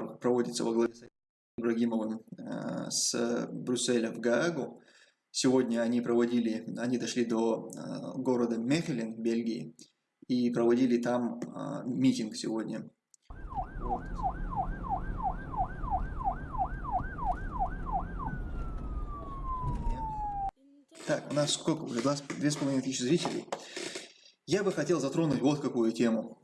проводится во главе с Ибрагимовым э, с Брюсселя в Гаагу. Сегодня они проводили, они дошли до э, города Мехелен Бельгии и проводили там э, митинг сегодня. Так, у нас сколько уже? Две с половиной тысячи зрителей. Я бы хотел затронуть вот какую тему.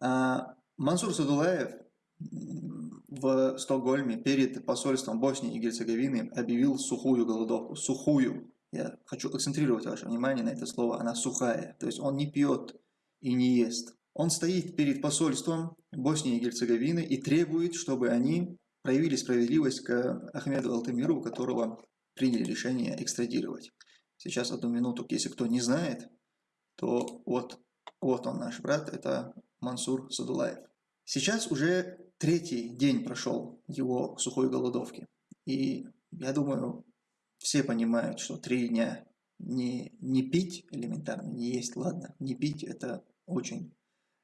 А, Мансур Садулаев в Стокгольме перед посольством Боснии и Герцеговины объявил сухую голодовку. Сухую. Я хочу акцентрировать ваше внимание на это слово. Она сухая. То есть он не пьет и не ест. Он стоит перед посольством Боснии и Герцеговины и требует, чтобы они проявили справедливость к Ахмеду Алтамиру, которого приняли решение экстрадировать. Сейчас одну минуту, если кто не знает, то вот, вот он наш брат, это Мансур Садулаев. Сейчас уже третий день прошел его сухой голодовки. И я думаю, все понимают, что три дня не, не пить элементарно, не есть, ладно, не пить это очень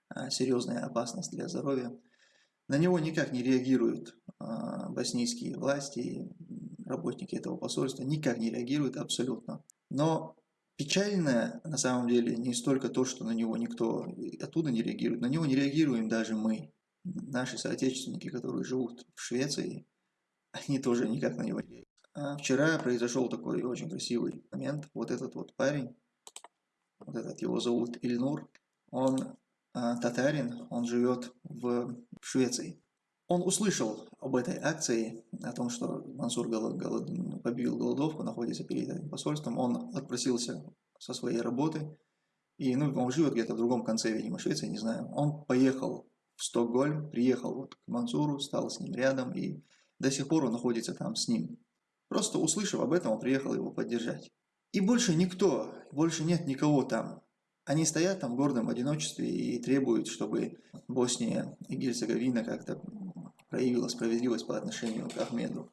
а, серьезная опасность для здоровья. На него никак не реагируют а, боснийские власти, работники этого посольства, никак не реагируют абсолютно. Но Печально на самом деле не столько то, что на него никто оттуда не реагирует, на него не реагируем даже мы, наши соотечественники, которые живут в Швеции, они тоже никак на него не. А вчера произошел такой очень красивый момент. Вот этот вот парень, вот этот его зовут Ильнур, он а, татарин, он живет в Швеции. Он услышал об этой акции, о том, что Мансур голод, голод, побил голодовку, находится перед этим посольством. Он отпросился со своей работы, и ну, он живет где-то в другом конце, видимо, Швеции, не знаю. Он поехал в Стокгольм, приехал вот к Мансуру, стал с ним рядом, и до сих пор он находится там с ним. Просто услышав об этом, он приехал его поддержать. И больше никто, больше нет никого там. Они стоят там в гордом одиночестве и требуют, чтобы Босния и Герцеговина как-то проявила справедливость по отношению к Ахмеду.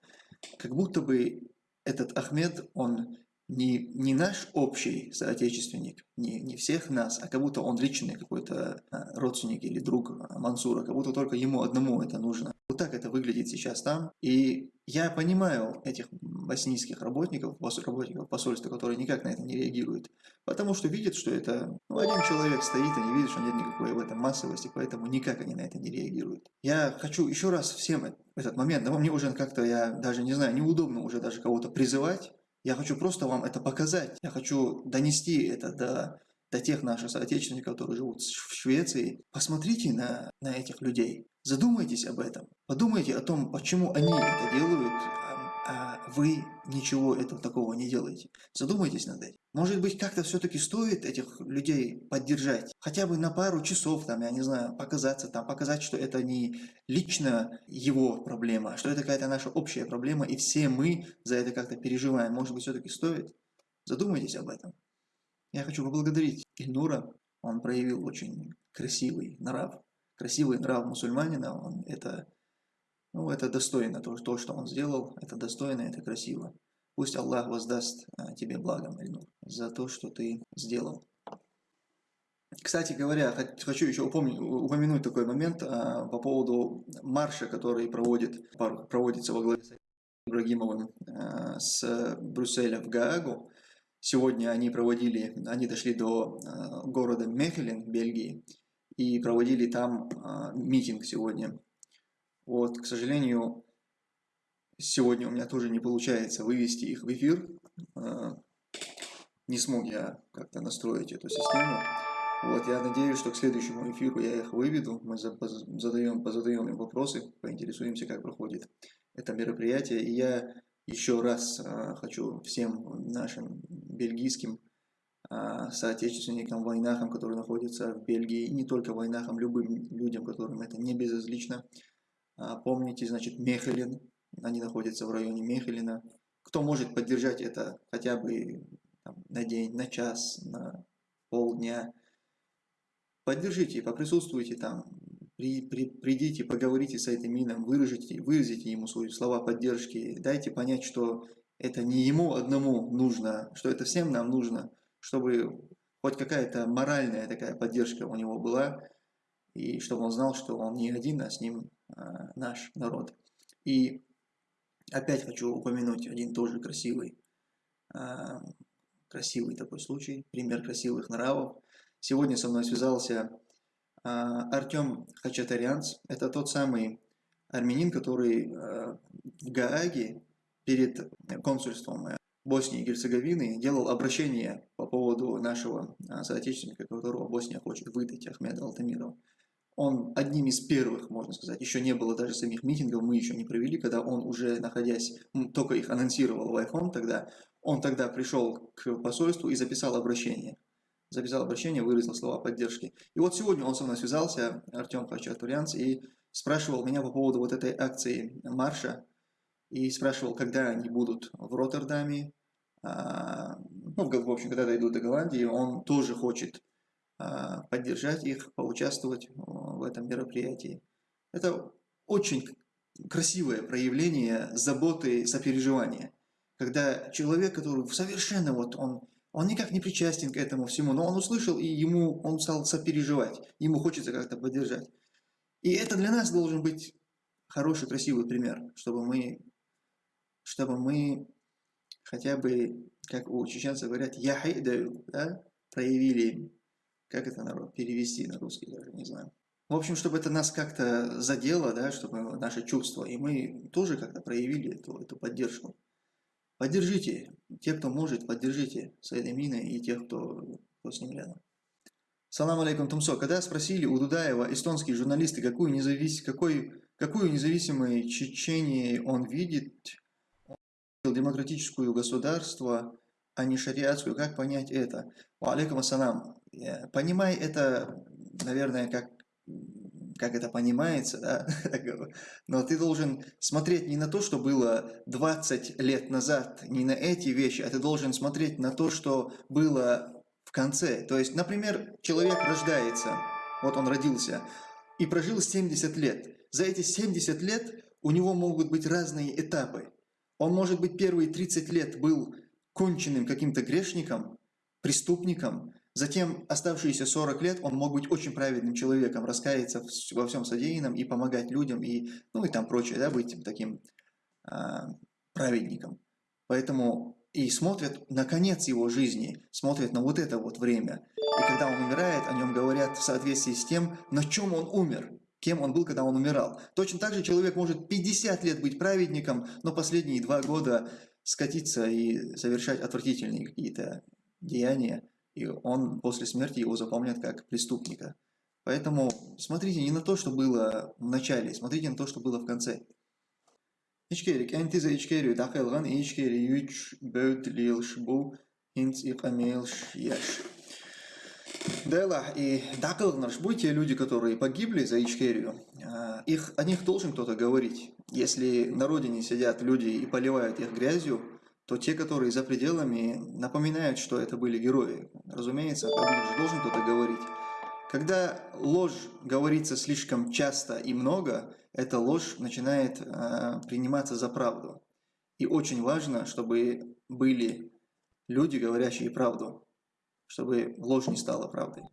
Как будто бы этот Ахмед, он не, не наш общий соотечественник, не, не всех нас, а как будто он личный какой-то а, родственник или друг Мансура, как будто только ему одному это нужно. Вот так это выглядит сейчас там. И я понимаю этих боснийских работников, работников посольства, которые никак на это не реагируют, потому что видят, что это ну, один человек стоит, они видят, что нет никакой в этом массовости, поэтому никак они на это не реагируют. Я хочу еще раз всем этот момент, но мне уже как-то, я даже не знаю, неудобно уже даже кого-то призывать, я хочу просто вам это показать. Я хочу донести это до, до тех наших соотечественников, которые живут в Швеции. Посмотрите на, на этих людей. Задумайтесь об этом. Подумайте о том, почему они это делают, вы ничего этого такого не делаете. Задумайтесь над этим. Может быть, как-то все-таки стоит этих людей поддержать. Хотя бы на пару часов, там, я не знаю, показаться там, показать, что это не лично его проблема, а что это какая-то наша общая проблема, и все мы за это как-то переживаем. Может быть, все-таки стоит? Задумайтесь об этом. Я хочу поблагодарить Ильнура. Он проявил очень красивый нрав. Красивый нрав мусульманина. Он это ну, это достойно, то, то, что он сделал, это достойно, это красиво. Пусть Аллах воздаст а, тебе благом, Эльнур, за то, что ты сделал. Кстати говоря, хочу еще упомнить, упомянуть такой момент а, по поводу марша, который проводит, проводится во главе с Ибрагимовым а, с Брюсселя в Гаагу. Сегодня они проводили, они дошли до а, города Мехелен Бельгии и проводили там а, митинг сегодня вот, к сожалению, сегодня у меня тоже не получается вывести их в эфир. А, не смог я как-то настроить эту систему. Вот, я надеюсь, что к следующему эфиру я их выведу. Мы задаем, позадаем им вопросы, поинтересуемся, как проходит это мероприятие. И я еще раз а, хочу всем нашим бельгийским а, соотечественникам, войнахам, которые находятся в Бельгии, не только войнахам, любым людям, которым это не безразлично, помните, значит, Мехелин, они находятся в районе Мехелина. Кто может поддержать это хотя бы там, на день, на час, на полдня, поддержите, поприсутствуйте там, при, при, придите, поговорите с этим мином, выразите, выразите ему свои слова поддержки, дайте понять, что это не ему одному нужно, что это всем нам нужно, чтобы хоть какая-то моральная такая поддержка у него была, и чтобы он знал, что он не один, а с ним а, наш народ. И опять хочу упомянуть один тоже красивый, а, красивый такой случай, пример красивых нравов. Сегодня со мной связался Артем Хачатарянц. Это тот самый армянин, который в Гааге перед консульством Боснии и Герцеговины делал обращение по поводу нашего соотечественника, которого Босния хочет выдать, Ахмеда Алтамирова он одним из первых, можно сказать, еще не было даже самих митингов, мы еще не провели, когда он уже, находясь, только их анонсировал в iPhone тогда, он тогда пришел к посольству и записал обращение. Записал обращение, выразил слова поддержки. И вот сегодня он со мной связался, Артем Хачатурянц, и спрашивал меня по поводу вот этой акции марша, и спрашивал, когда они будут в Роттердаме, а, ну, в общем, когда дойдут до Голландии, он тоже хочет а, поддержать их, поучаствовать в этом мероприятии. Это очень красивое проявление заботы, сопереживания. Когда человек, который совершенно вот он, он никак не причастен к этому всему, но он услышал, и ему он стал сопереживать, ему хочется как-то поддержать. И это для нас должен быть хороший, красивый пример, чтобы мы, чтобы мы хотя бы, как у чеченцев говорят, яхайдаю, да, проявили как это народ перевести на русский даже, не знаю. В общем, чтобы это нас как-то задело, да, чтобы наши чувства, и мы тоже как-то проявили эту, эту поддержку. Поддержите, те, кто может, поддержите Сайдамина и тех, кто, кто с ним рядом. Салам алейкум, Тумсо. Когда спросили у Дудаева, эстонские журналисты, какую, независ... какой... какую независимую Чечении он видит, демократическую государство, а не шариатскую, как понять это? Алейкум ассалам. Понимай это, наверное, как, как это понимается, да? но ты должен смотреть не на то, что было 20 лет назад, не на эти вещи, а ты должен смотреть на то, что было в конце. То есть, например, человек рождается, вот он родился, и прожил 70 лет. За эти 70 лет у него могут быть разные этапы. Он, может быть, первые 30 лет был конченным каким-то грешником, преступником, Затем оставшиеся 40 лет он мог быть очень праведным человеком, раскаяться во всем содеянном и помогать людям, и, ну и там прочее, да, быть таким а, праведником. Поэтому и смотрят на конец его жизни, смотрят на вот это вот время. И когда он умирает, о нем говорят в соответствии с тем, на чем он умер, кем он был, когда он умирал. Точно так же человек может 50 лет быть праведником, но последние два года скатиться и совершать отвратительные какие-то деяния и он после смерти его запомнят как преступника. Поэтому смотрите не на то, что было в начале, смотрите на то, что было в конце. Ичкерик, энти за ичкерию дахелган, ичкери юч бөт лилшбу, хинц и камелш яш. Дела и дакалгнарш, те люди, которые погибли за Ичкерию, а, их, о них должен кто-то говорить. Если на родине сидят люди и поливают их грязью, то те, которые за пределами, напоминают, что это были герои. Разумеется, об них же должен кто-то говорить. Когда ложь говорится слишком часто и много, эта ложь начинает э, приниматься за правду. И очень важно, чтобы были люди, говорящие правду, чтобы ложь не стала правдой.